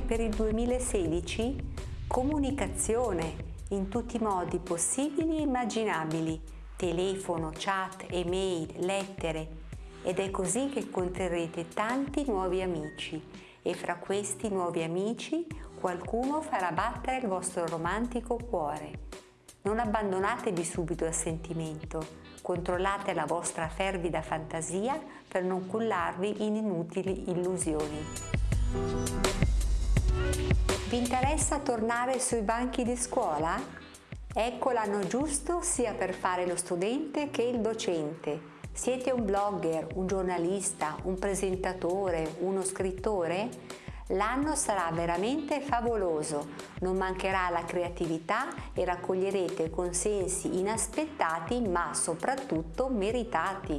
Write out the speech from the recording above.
per il 2016? Comunicazione in tutti i modi possibili e immaginabili, telefono, chat, email, lettere ed è così che incontrerete tanti nuovi amici e fra questi nuovi amici qualcuno farà battere il vostro romantico cuore. Non abbandonatevi subito al sentimento, controllate la vostra fervida fantasia per non cullarvi in inutili illusioni. Vi interessa tornare sui banchi di scuola? Ecco l'anno giusto sia per fare lo studente che il docente. Siete un blogger, un giornalista, un presentatore, uno scrittore? L'anno sarà veramente favoloso, non mancherà la creatività e raccoglierete consensi inaspettati ma soprattutto meritati.